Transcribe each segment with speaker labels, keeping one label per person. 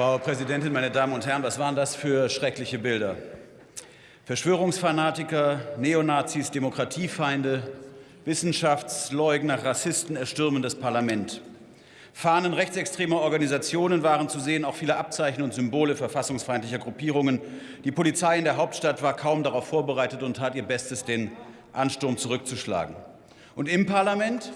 Speaker 1: Frau Präsidentin, meine Damen und Herren, was waren das für schreckliche Bilder? Verschwörungsfanatiker, Neonazis, Demokratiefeinde, Wissenschaftsleugner, Rassisten erstürmen das Parlament. Fahnen rechtsextremer Organisationen waren zu sehen, auch viele Abzeichen und Symbole verfassungsfeindlicher Gruppierungen. Die Polizei in der Hauptstadt war kaum darauf vorbereitet und tat ihr Bestes, den Ansturm zurückzuschlagen. Und im Parlament?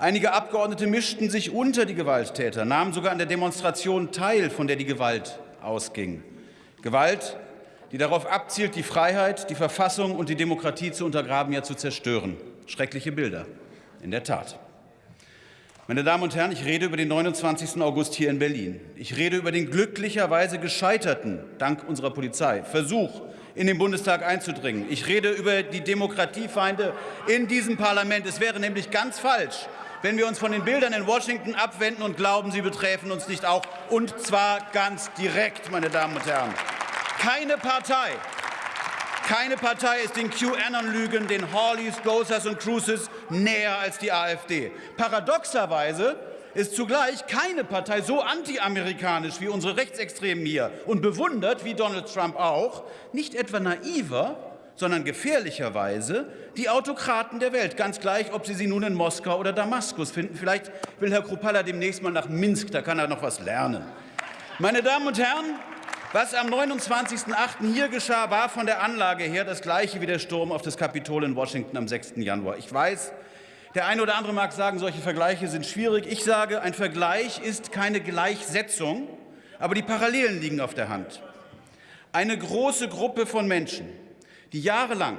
Speaker 1: Einige Abgeordnete mischten sich unter die Gewalttäter, nahmen sogar an der Demonstration teil, von der die Gewalt ausging. Gewalt, die darauf abzielt, die Freiheit, die Verfassung und die Demokratie zu untergraben, ja zu zerstören. Schreckliche Bilder, in der Tat. Meine Damen und Herren, ich rede über den 29. August hier in Berlin. Ich rede über den glücklicherweise gescheiterten, dank unserer Polizei, Versuch, in den Bundestag einzudringen. Ich rede über die Demokratiefeinde in diesem Parlament. Es wäre nämlich ganz falsch, wenn wir uns von den Bildern in Washington abwenden und glauben, sie betreffen uns nicht auch, und zwar ganz direkt, meine Damen und Herren. Keine Partei, keine Partei ist den QAnon-Lügen, den Hawleys, Gosers und Cruises näher als die AfD. Paradoxerweise ist zugleich keine Partei so antiamerikanisch wie unsere Rechtsextremen hier und bewundert, wie Donald Trump auch, nicht etwa naiver, sondern gefährlicherweise die Autokraten der Welt, ganz gleich, ob Sie sie nun in Moskau oder Damaskus finden. Vielleicht will Herr Krupalla demnächst mal nach Minsk, da kann er noch was lernen. Meine Damen und Herren, was am 29.08. hier geschah, war von der Anlage her das gleiche wie der Sturm auf das Kapitol in Washington am 6. Januar. Ich weiß, der eine oder andere mag sagen, solche Vergleiche sind schwierig. Ich sage, ein Vergleich ist keine Gleichsetzung, aber die Parallelen liegen auf der Hand. Eine große Gruppe von Menschen, die jahrelang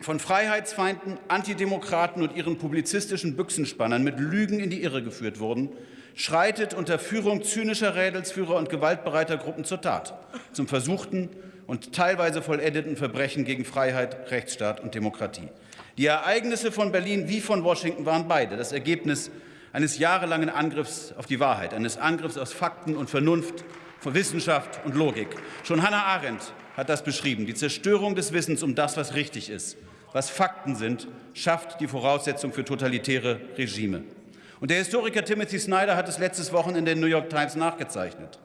Speaker 1: von Freiheitsfeinden, Antidemokraten und ihren publizistischen Büchsenspannern mit Lügen in die Irre geführt wurden, schreitet unter Führung zynischer Rädelsführer und gewaltbereiter Gruppen zur Tat, zum versuchten und teilweise vollendeten Verbrechen gegen Freiheit, Rechtsstaat und Demokratie. Die Ereignisse von Berlin wie von Washington waren beide das Ergebnis eines jahrelangen Angriffs auf die Wahrheit, eines Angriffs aus Fakten und Vernunft, von Wissenschaft und Logik. Schon Hannah Arendt hat das beschrieben. Die Zerstörung des Wissens um das, was richtig ist, was Fakten sind, schafft die Voraussetzung für totalitäre Regime. Und der Historiker Timothy Snyder hat es letztes Wochen in der New York Times nachgezeichnet.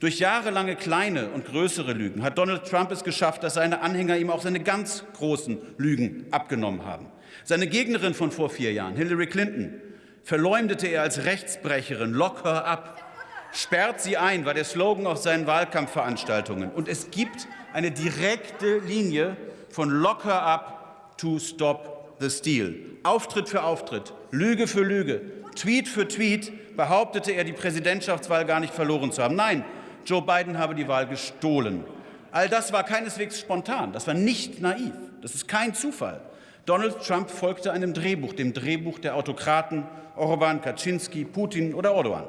Speaker 1: Durch jahrelange kleine und größere Lügen hat Donald Trump es geschafft, dass seine Anhänger ihm auch seine ganz großen Lügen abgenommen haben. Seine Gegnerin von vor vier Jahren, Hillary Clinton, verleumdete er als Rechtsbrecherin. Lock her up. Sperrt sie ein, war der Slogan auf seinen Wahlkampfveranstaltungen. Und es gibt eine direkte Linie von Lock her up to stop the steal. Auftritt für Auftritt, Lüge für Lüge, Tweet für Tweet behauptete er, die Präsidentschaftswahl gar nicht verloren zu haben. Nein, Joe Biden habe die Wahl gestohlen. All das war keineswegs spontan, das war nicht naiv, das ist kein Zufall. Donald Trump folgte einem Drehbuch, dem Drehbuch der Autokraten Orban, Kaczynski, Putin oder Erdogan.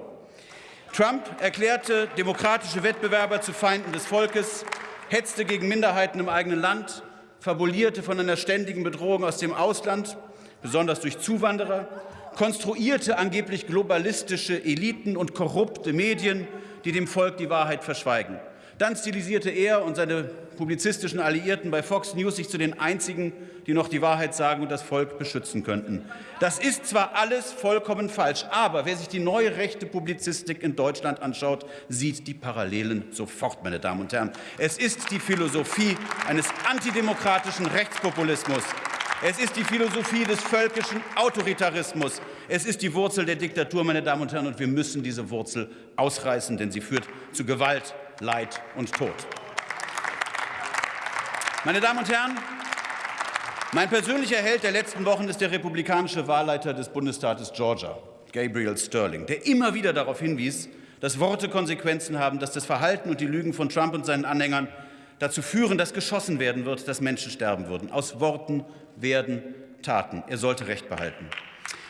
Speaker 1: Trump erklärte demokratische Wettbewerber zu Feinden des Volkes, hetzte gegen Minderheiten im eigenen Land, fabulierte von einer ständigen Bedrohung aus dem Ausland, besonders durch Zuwanderer, konstruierte angeblich globalistische Eliten und korrupte Medien, die dem Volk die Wahrheit verschweigen. Dann stilisierte er und seine publizistischen Alliierten bei Fox News sich zu den einzigen, die noch die Wahrheit sagen und das Volk beschützen könnten. Das ist zwar alles vollkommen falsch, aber wer sich die neue rechte Publizistik in Deutschland anschaut, sieht die Parallelen sofort, meine Damen und Herren. Es ist die Philosophie eines antidemokratischen Rechtspopulismus, es ist die Philosophie des völkischen Autoritarismus. Es ist die Wurzel der Diktatur, meine Damen und Herren, und wir müssen diese Wurzel ausreißen, denn sie führt zu Gewalt, Leid und Tod. Meine Damen und Herren, mein persönlicher Held der letzten Wochen ist der republikanische Wahlleiter des Bundesstaates Georgia, Gabriel Sterling, der immer wieder darauf hinwies, dass Worte Konsequenzen haben, dass das Verhalten und die Lügen von Trump und seinen Anhängern dazu führen, dass geschossen werden wird, dass Menschen sterben würden. Aus Worten werden Taten. Er sollte Recht behalten.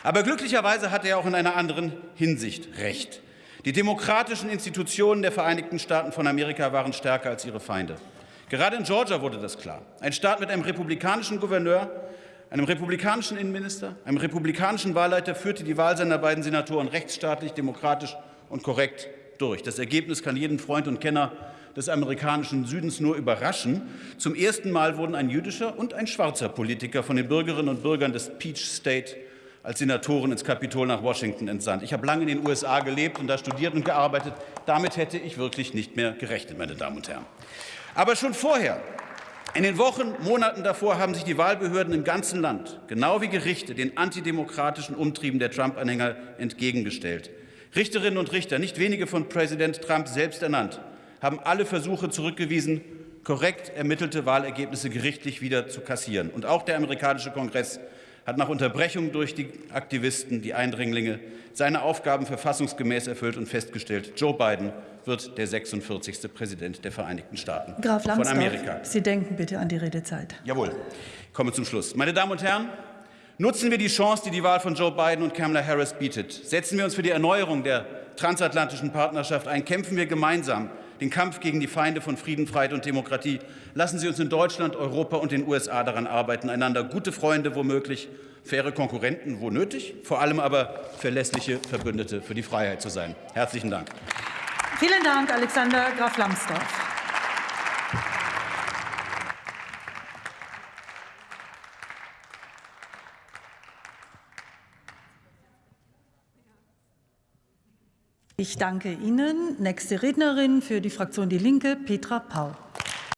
Speaker 1: Aber glücklicherweise hat er auch in einer anderen Hinsicht Recht. Die demokratischen Institutionen der Vereinigten Staaten von Amerika waren stärker als ihre Feinde. Gerade in Georgia wurde das klar. Ein Staat mit einem republikanischen Gouverneur, einem republikanischen Innenminister, einem republikanischen Wahlleiter führte die Wahl seiner beiden Senatoren rechtsstaatlich, demokratisch und korrekt durch. Das Ergebnis kann jeden Freund und Kenner des amerikanischen Südens nur überraschen. Zum ersten Mal wurden ein jüdischer und ein schwarzer Politiker von den Bürgerinnen und Bürgern des Peach State als Senatoren ins Kapitol nach Washington entsandt. Ich habe lange in den USA gelebt und da studiert und gearbeitet. Damit hätte ich wirklich nicht mehr gerechnet, meine Damen und Herren. Aber schon vorher, in den Wochen, Monaten davor, haben sich die Wahlbehörden im ganzen Land, genau wie Gerichte, den antidemokratischen Umtrieben der Trump-Anhänger entgegengestellt. Richterinnen und Richter, nicht wenige von Präsident Trump selbst ernannt, haben alle Versuche zurückgewiesen, korrekt ermittelte Wahlergebnisse gerichtlich wieder zu kassieren. Und auch der amerikanische Kongress hat nach Unterbrechung durch die Aktivisten, die Eindringlinge, seine Aufgaben verfassungsgemäß erfüllt und festgestellt, Joe Biden wird der 46. Präsident der Vereinigten Staaten
Speaker 2: Graf
Speaker 1: von
Speaker 2: Lambsdorff,
Speaker 1: Amerika.
Speaker 2: Sie denken bitte an die Redezeit.
Speaker 1: Jawohl, ich komme zum Schluss. Meine Damen und Herren, nutzen wir die Chance, die die Wahl von Joe Biden und Kamala Harris bietet. Setzen wir uns für die Erneuerung der transatlantischen Partnerschaft ein. Kämpfen wir gemeinsam den Kampf gegen die Feinde von Frieden, Freiheit und Demokratie. Lassen Sie uns in Deutschland, Europa und den USA daran arbeiten, einander gute Freunde womöglich, faire Konkurrenten wo nötig, vor allem aber verlässliche Verbündete für die Freiheit zu sein. Herzlichen Dank.
Speaker 2: Vielen Dank, Alexander Graf Lambsdorff. Ich danke Ihnen. Nächste Rednerin für die Fraktion Die Linke, Petra Pau.